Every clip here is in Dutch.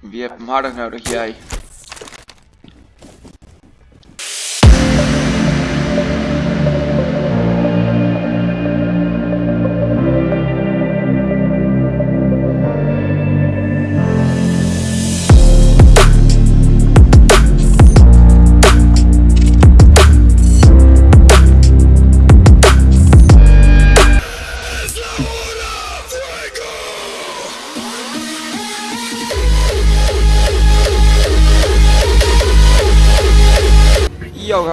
Wie hebt hem harder nodig? Jij.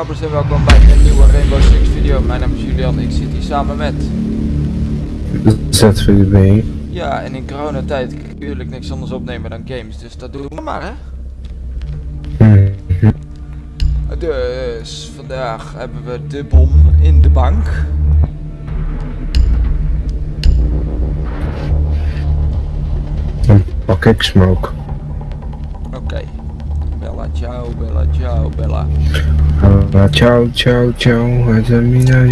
Gabbers en welkom bij een nieuwe Rainbow Six video. Mijn naam is Julian, ik zit hier samen met... ZVB. Ja, en in coronatijd kan ik natuurlijk niks anders opnemen dan games, dus dat doen we maar hè. Mhm. Dus vandaag hebben we de bom in de bank. Dan pak ik smoke. Ciao, Bella, ciao, Bella. Ciao, ciao, ciao. Het is mina.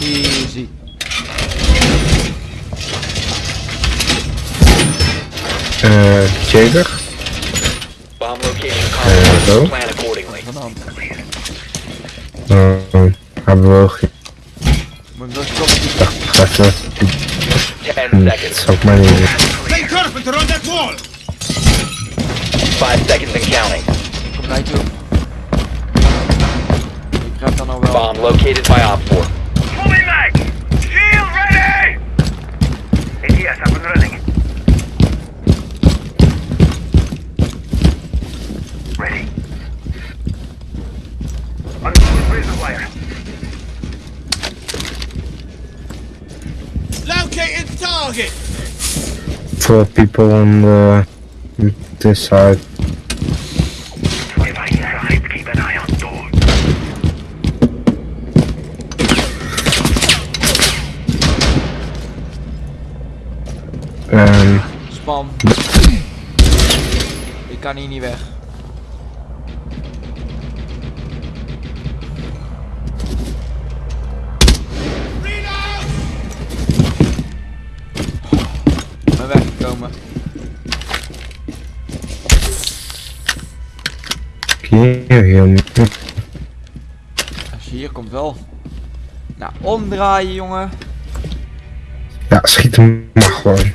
Easy. Eh, Jager. Bomb location Uh. Plan accordingly. Uh, hebben we geen. Moet ik nog stoppen? Wacht even. 10 Hm, Dat seconds. zou ik maar niet. Play Carpenter on that wall! 5 seconds and counting. Ik kom naar je toe. Ik krijg dan al wel. Bomb located by Op 4. Fully mag! Shield ready! ATS up and running. Ready. Unload razor wire. Located target! Four people on the this side. If I inside, keep an eye on door. Um, Span. Ik kan hier niet weg. Weggekomen. hier, hier. Als je hier komt wel. Nou, omdraaien jongen. Ja, schiet hem maar gewoon.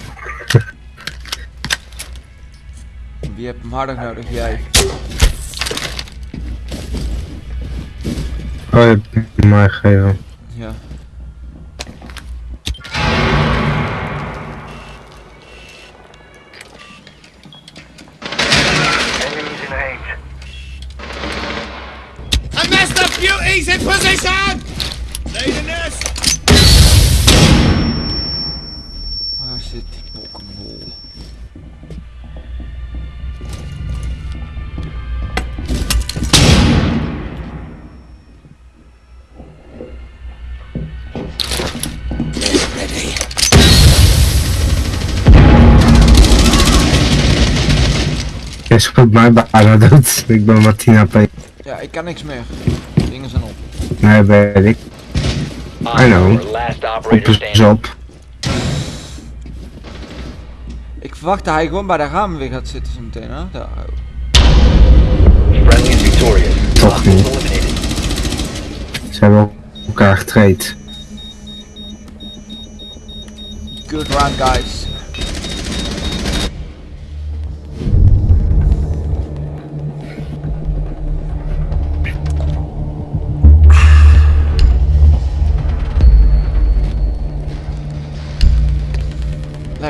Wie hebt hem harder nodig? Jij. Oh, je hebt mij gegeven. Master beauty's in position! Leading this! Waar zit die bokkenbol? Je schoot mij bijna dood. Ik ben Martina P. Ja, ik kan niks meer. Nee, weet ik. Op I know. 4, last Op is op. Ik verwacht dat hij gewoon bij de ramen weer gaat zitten zo meteen, hè? Daar. Toch niet. Ze hebben elkaar getraind. Good round, guys.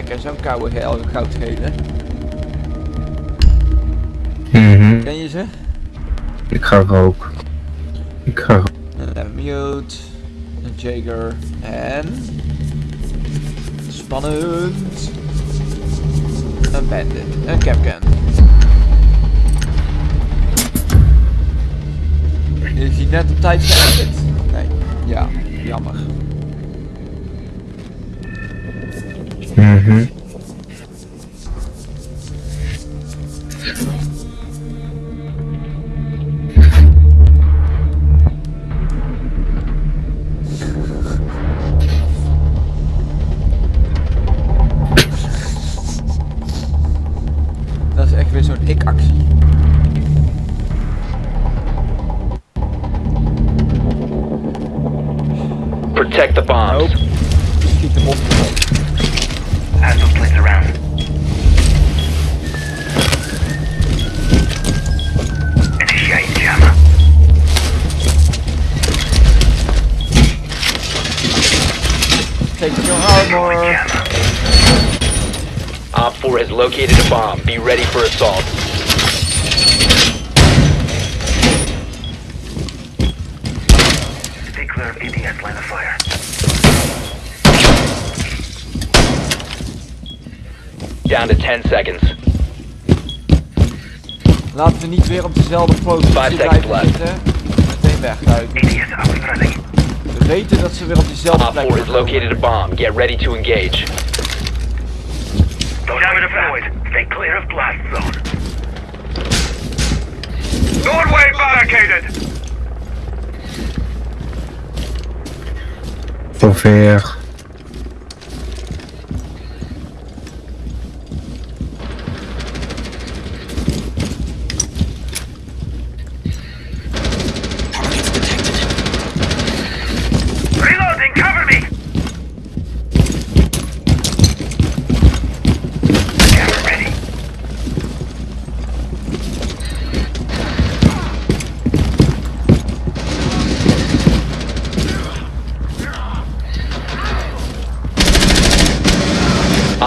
Lekker, zo'n koude geel, goudgele. Mhm. Ken je ze? Ik ga roken. Ik ga roken. Een mute, een Jager en... Spannend. Een bandit, een capcan. Is hij net op tijd geëdit? Nee. Ja, jammer. Mhm. Dat is echt weer zo'n ik-actie. Protect the bombs. Hostile plates around. Initiate jammer. Take your armor. Op 4 has located a bomb. Be ready for assault. Down to 10 seconds. Laten we niet weer op dezelfde positie Five seconds blijven left. zitten. Meteen weg, duidelijk. ADS up and running. We weten dat ze weer op diezelfde Op plek 4 has komen. located a bomb. Get ready to engage. Jammer deployed. Stay clear of blast zone. Doorway barricaded. Zover.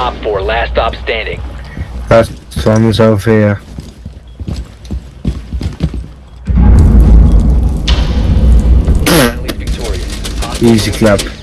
Op 4, last stop standing. That one was over here. Easy club.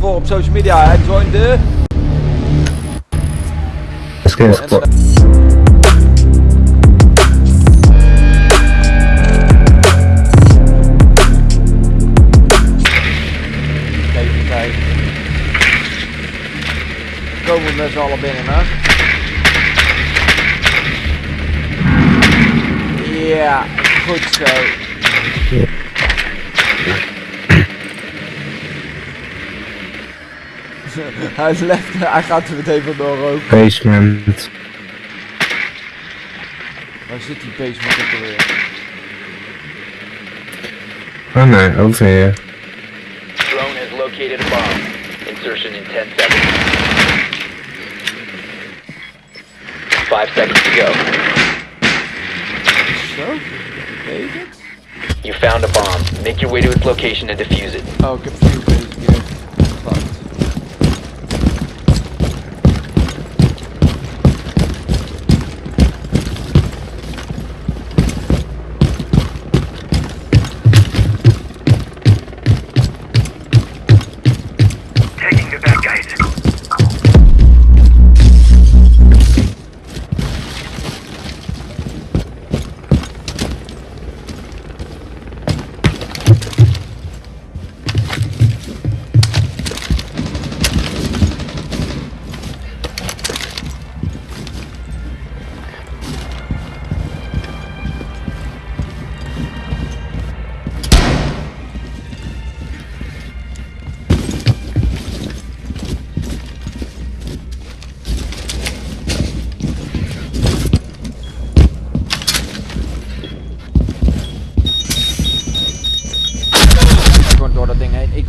Volgen op social media en join de... Skin squad. Even kijken. Komen we met z'n allen binnen, hè? Ja, goed zo. Hij is left, hij gaat er meteen vandoor ook. Basement. Waar zit die basement ook alweer? Oh nee, over hier. Drone has located a bomb. Insertion in 10 seconds. 5 seconds to go. Zo? Weet het? You found a bomb. Make your way to its location and defuse it. Oh, ik heb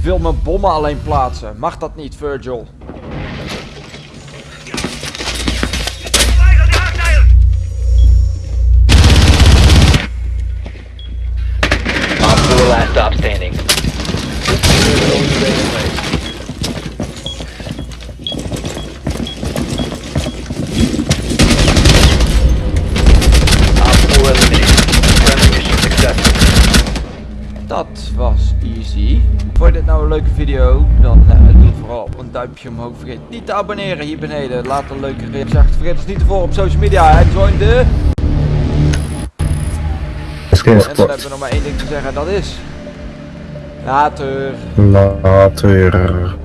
wil mijn bommen alleen plaatsen. Mag dat niet, Virgil? Vond je dit nou een leuke video? Dan eh, doe vooral een duimpje omhoog. Vergeet niet te abonneren hier beneden. Laat een leuke reactie achter. Vergeet ons niet te volgen op social media. En join de... En dan hebben we nog maar één ding te zeggen. Dat is... Later. Later.